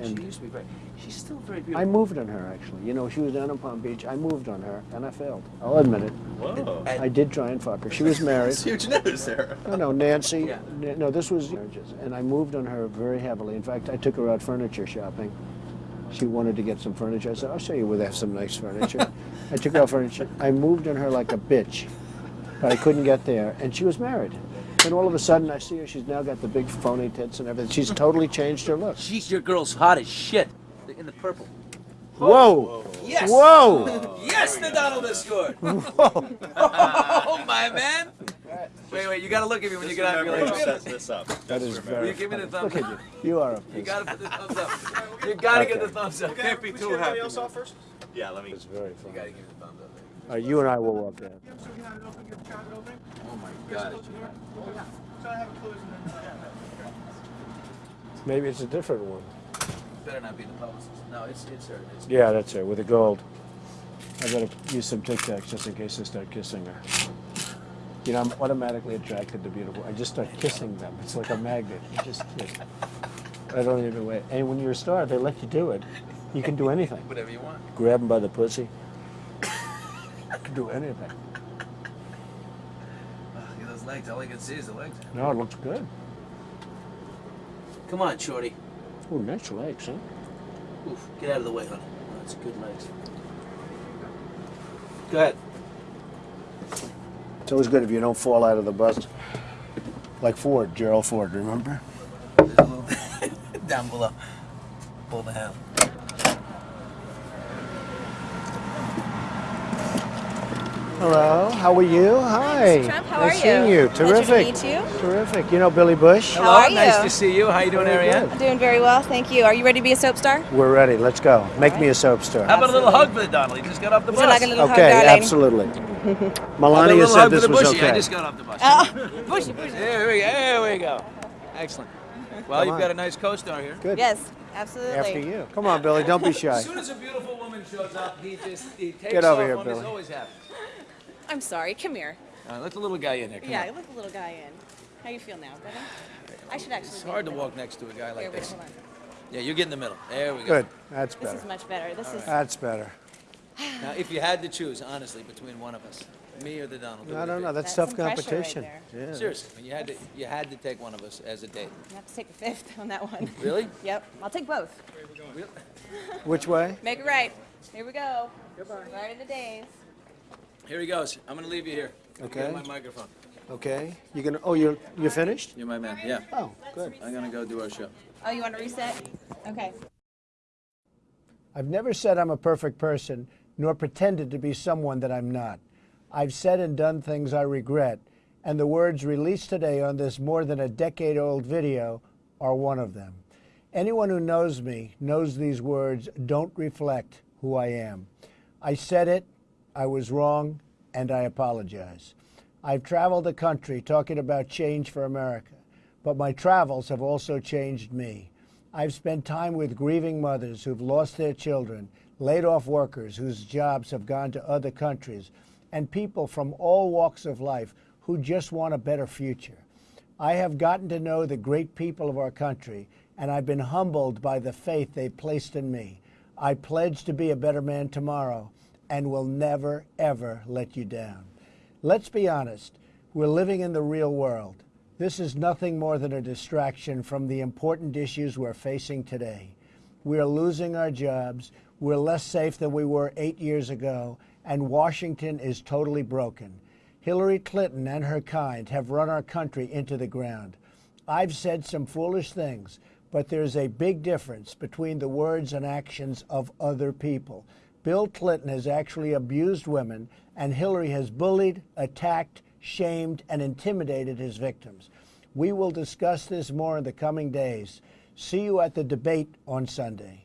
know, She used to be very. She's still very beautiful. I moved on her actually. You know, she was down in Palm Beach. I moved on her, and I failed. I'll admit it. Whoa. And- I did try and fuck her. She was married. That's huge news there. No, no, Nancy. Yeah. No, this was marriages, and I moved on her very heavily. In fact, I took her out furniture shopping. She wanted to get some furniture. I said, "I'll show you where they have some nice furniture." I took her out furniture. I moved on her like a bitch, but I couldn't get there, and she was married. And all of a sudden, I see her. She's now got the big phony tits and everything. She's totally changed her look. She's your girl's hot as shit. In the purple. Whoa! Yes. Whoa! Yes, the Donald has scored. Whoa! Oh my man. Wait, wait. You gotta look at me when you get out. Remember You're who like, set this up. That is Will very. you give me the thumbs Look at up? you. You are a. You gotta put the thumbs up. You gotta get the thumbs up. Can't be We too should happy. everybody else off first? Yeah, let me. It's very You gotta give me the thumbs up. Uh, you and I will walk there. Yeah, so we had it open, get the chocolate opening. Oh my god. Close the door. Oh, yeah. So I have it closed and then, yeah. Maybe it's a different one. Better not be the publicist. No, it's it's her. It's Yeah, that's her with the gold. I gotta use some Tic Tacs just in case I start kissing her. You know, I'm automatically attracted to beautiful. I just start kissing them. It's like a magnet. You just kiss. I don't even wait. And when you're a star, they let you do it. You can do anything. whatever you want. Grab them by the pussy. You can do anything. Ugh, Look at those legs. All I can see is the legs. No, it looks good. Come on, shorty. Oh, nice legs, huh? Oof, get out of the way, honey. That's good legs. Go ahead. It's always good if you don't fall out of the bus. Like Ford, Gerald Ford, remember? There's a little down below. Pull the hand. Hello, how are you? Hi. Mr. Trump, how nice are seeing you? you. Pleasure to Terrific. meet you. Terrific. You know Billy Bush? How are Nice you? to see you. How are you doing, Very Arianne? I'm doing very well, thank you. Are you ready to be a soap star? We're ready. Let's go. Make me a soap star. How about a little hug for the Donald? He just got off the bus. like a little hug, Okay, darling? absolutely. How about a Melania said for this the was bushy? I just got off the bus. Oh, bushy, bushy. There we go. There we go. Excellent. Well, Come you've on. got a nice co-star here. Good. Yes, absolutely. After you. Come on, Billy. Don't be shy. As soon as a beautiful woman shows up, he just he takes Get over off here, on. He's Billy. always happy. I'm sorry. Come here. All right, let the little guy in here. Come yeah, on. let the little guy in. How you feel now? Better? I should actually. It's hard to walk next to a guy like Here, wait, this. hold on. Yeah, you get in the middle. There we go. Good. That's better. This is much better. This is. That's better. Now, if you had to choose, honestly, between one of us, me or the Donald, who I would it don't be? know. That's, That's tough some pressure right competition. yeah. Seriously, when you had to, you had to take one of us as a date. You have to take the fifth on that one. Really? Yep. I'll take both. Which way? Make it right. Here we go. Right in the days. Here he goes. I'm gonna leave you here. Okay. Get my microphone. Okay. You're gonna? Oh, you're you're finished? You're my man. Yeah. Oh, good. I'm gonna go do our show. Oh, you want to reset? Okay. I've never said I'm a perfect person, nor pretended to be someone that I'm not. I've said and done things I regret, and the words released today on this more than a decade old video are one of them. Anyone who knows me knows these words don't reflect who I am. I said it, I was wrong, and I apologize. I've traveled the country talking about change for America, but my travels have also changed me. I've spent time with grieving mothers who've lost their children, laid off workers whose jobs have gone to other countries, and people from all walks of life who just want a better future. I have gotten to know the great people of our country, and I've been humbled by the faith they've placed in me. I pledge to be a better man tomorrow and will never, ever let you down. Let's be honest, we're living in the real world. This is nothing more than a distraction from the important issues we're facing today. We're losing our jobs, we're less safe than we were eight years ago, and Washington is totally broken. Hillary Clinton and her kind have run our country into the ground. I've said some foolish things, but there's a big difference between the words and actions of other people. Bill Clinton has actually abused women, and Hillary has bullied, attacked, shamed, and intimidated his victims. We will discuss this more in the coming days. See you at the debate on Sunday.